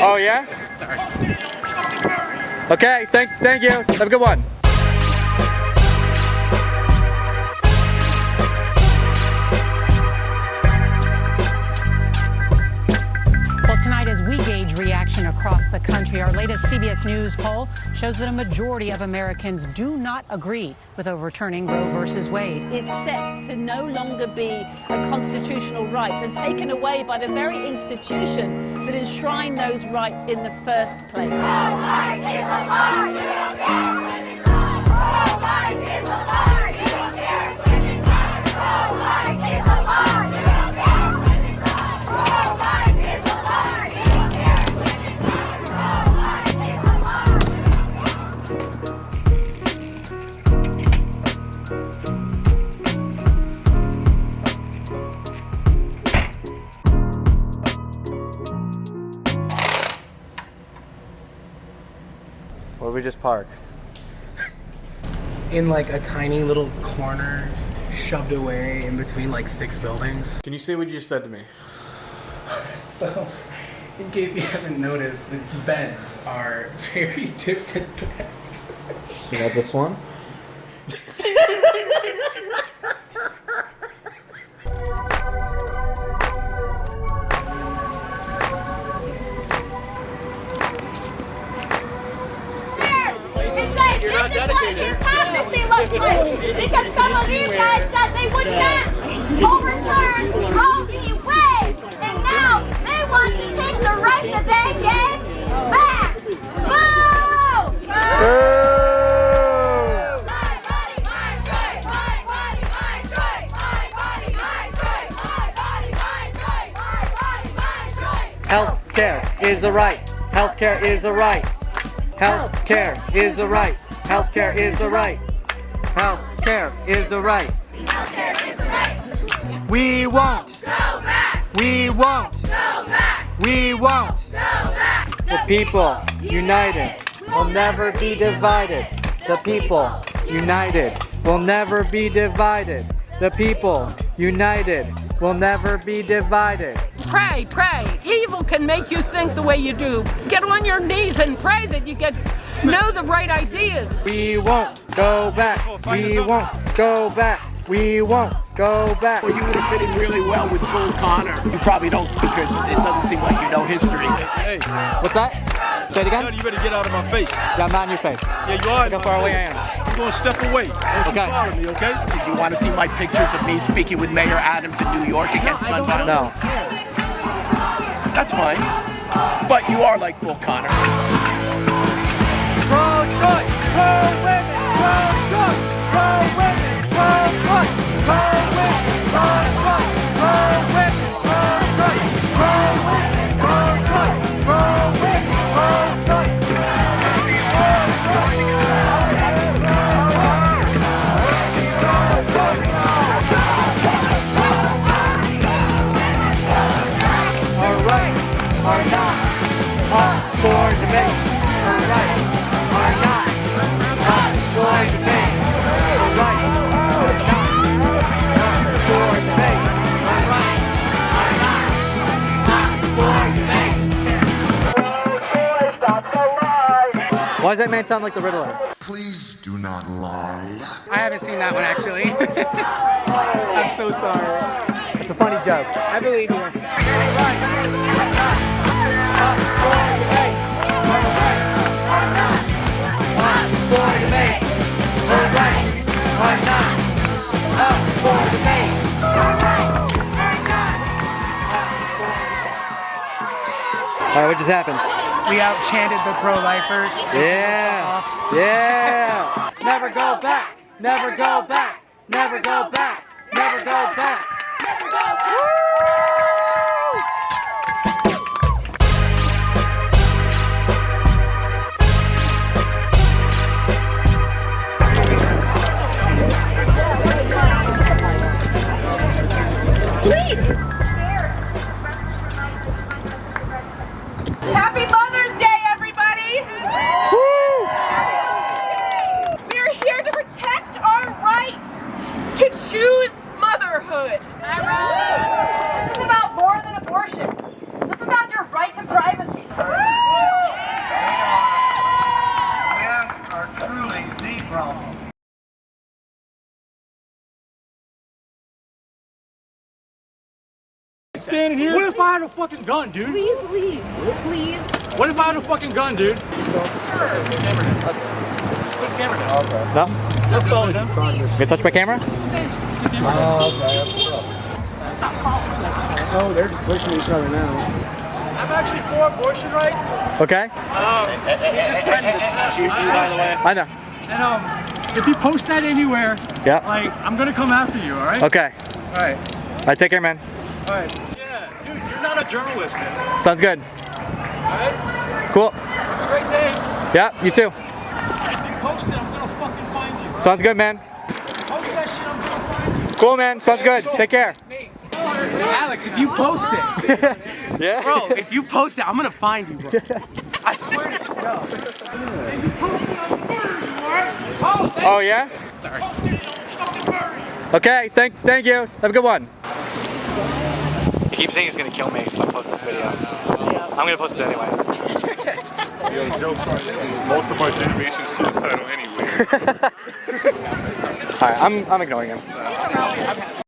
Oh yeah? Sorry. Okay, thank, thank you. Have a good one. Tonight, as we gauge reaction across the country, our latest CBS News poll shows that a majority of Americans do not agree with overturning Roe versus Wade. is set to no longer be a constitutional right and taken away by the very institution that enshrined those rights in the first place. We just park? In like a tiny little corner, shoved away in between like six buildings. Can you say what you just said to me? So, in case you haven't noticed, the beds are very different beds. So you got this one? Because some of these guys said they would not overturn Roe v. Wade, and now they want to take the right that they gave back. Boo! My choice. My body, my choice. Healthcare is a right. Healthcare is a right. Healthcare is a right. Healthcare is a right. Is a right. We won't. go back. We won't. go back. We won't. go back. The people united will never be divided. The people united will never be divided. The people united will never be divided. Pray, pray. Evil can make you think the way you do. Get on your knees and pray that you get know the right ideas. We won't go back. We won't go back. We won't go back. Well, you would have fit in really well with Bull Connor. You probably don't because it doesn't seem like you know history. Hey, What's that? Say it again. you better get out of my face. Yeah, I'm not in your face. Yeah, you are. Look how far away I am. You're gonna step away. Don't Okay. follow me, okay? Did you want to see my pictures of me speaking with Mayor Adams in New York against gun violence? No. That's fine. But you are like Bull Connor. Pro-choice, pro-women, pro-choice, pro-women, Why does that man sound like the Riddler? Please do not lie. I haven't seen that one actually. I'm so sorry. It's a funny joke. I believe you. Up for debate. Our rights are not up for debate. All right, what just happened? We out chanted the pro-lifers. Yeah, yeah. Never go back. Never go back. Choose motherhood. This is about more than abortion. This is about your right to privacy. Men are truly the problem. Standing here. What if I had a fucking gun, dude? Please leave. Please. What if I had a fucking gun, dude? Sure. No? You touch my camera? Oh, they're pushing each other now. I'm actually for abortion rights. Okay. Um, He just threatened to shoot you, by the way. I know. And um, if you post that anywhere, Yeah. like I'm gonna come after you. All right. Okay. All right. All right, take care, man. All right. Yeah, dude, you're not a journalist, man. Sounds good. Alright? Cool. Great day. Yeah, you too. If you post it, I'm gonna fucking find you. Sounds good, man. Post that shit, I'm gonna find you. Cool, man. Sounds good. Take care. Alex, if you post it, Yeah. bro, if you post it, I'm gonna find you, bro. I swear to God. Oh, oh yeah. Sorry. Okay. Thank. Thank you. Have a good one. He keeps saying he's gonna kill me if I post this video. I'm gonna post it anyway. Yo, jokes on. Most of our generation's suicidal anyway. All right. I'm. I'm ignoring him.